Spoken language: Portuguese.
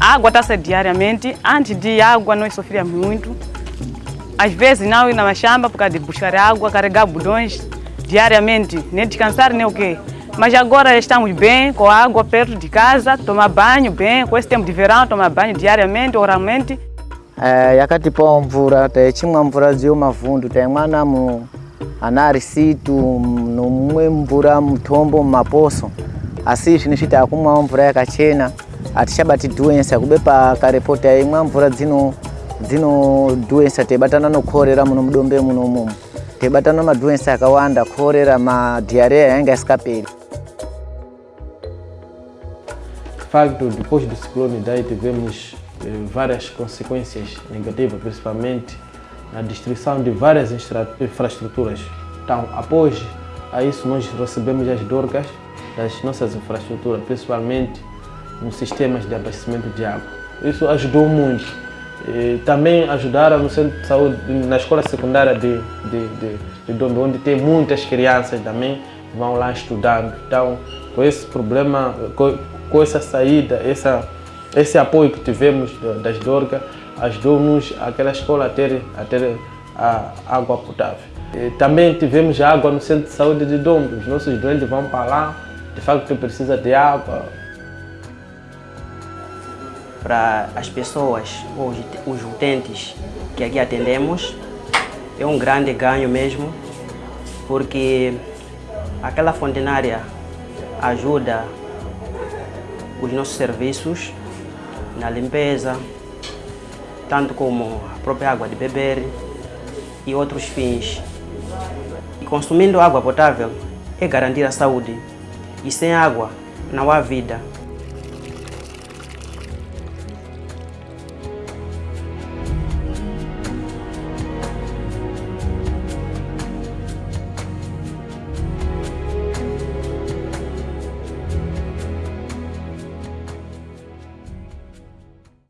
A água está diariamente. Antes de água nós sofríamos muito. Às vezes não ir na machamba por causa de buscar água, carregar budões diariamente, nem descansar nem o quê. Mas agora estamos bem, com a água perto de casa, tomar banho bem, com esse tempo de verão, tomar banho diariamente, oralmente. Eh, yakati po mvura techimwa mvura ziyo mavundu taimwana mu anarisitu nomwe mvura mutombo mumaposo asi izvi nizviti akumwawo mvura yakachena hatichabati dhuwensa kubepa karepoti aimwa mvura dzino dzino dhuwensa teibatana nokorera muno mudombe muno mumo teibatana madhuwensa akawanda korera madhiareya yanga isikaperi De facto, depois do ciclone Idai tivemos eh, várias consequências negativas, principalmente na destruição de várias infraestruturas. Então, após a isso, nós recebemos as dorgas das nossas infraestruturas, principalmente nos sistemas de abastecimento de água. Isso ajudou muito. E também ajudaram no centro de saúde, na escola secundária de, de, de, de Dombe, onde tem muitas crianças também que vão lá estudando. Então, com esse problema, com, com essa saída, essa, esse apoio que tivemos da- das Dorgas, ajudou-nos aquela escola a ter, a ter a água potável. E também tivemos água no centro de saúde de Dombe. Os nossos doentes vão para lá, de facto precisa de água, para as pessoas, os, os utentes que aqui atendemos, é um grande ganho mesmo, porque aquela fontenária ajuda os nossos serviços na limpeza, tanto como a própria água de beber e outros fins. E consumindo água potável é garantir a saúde, e sem água não há vida.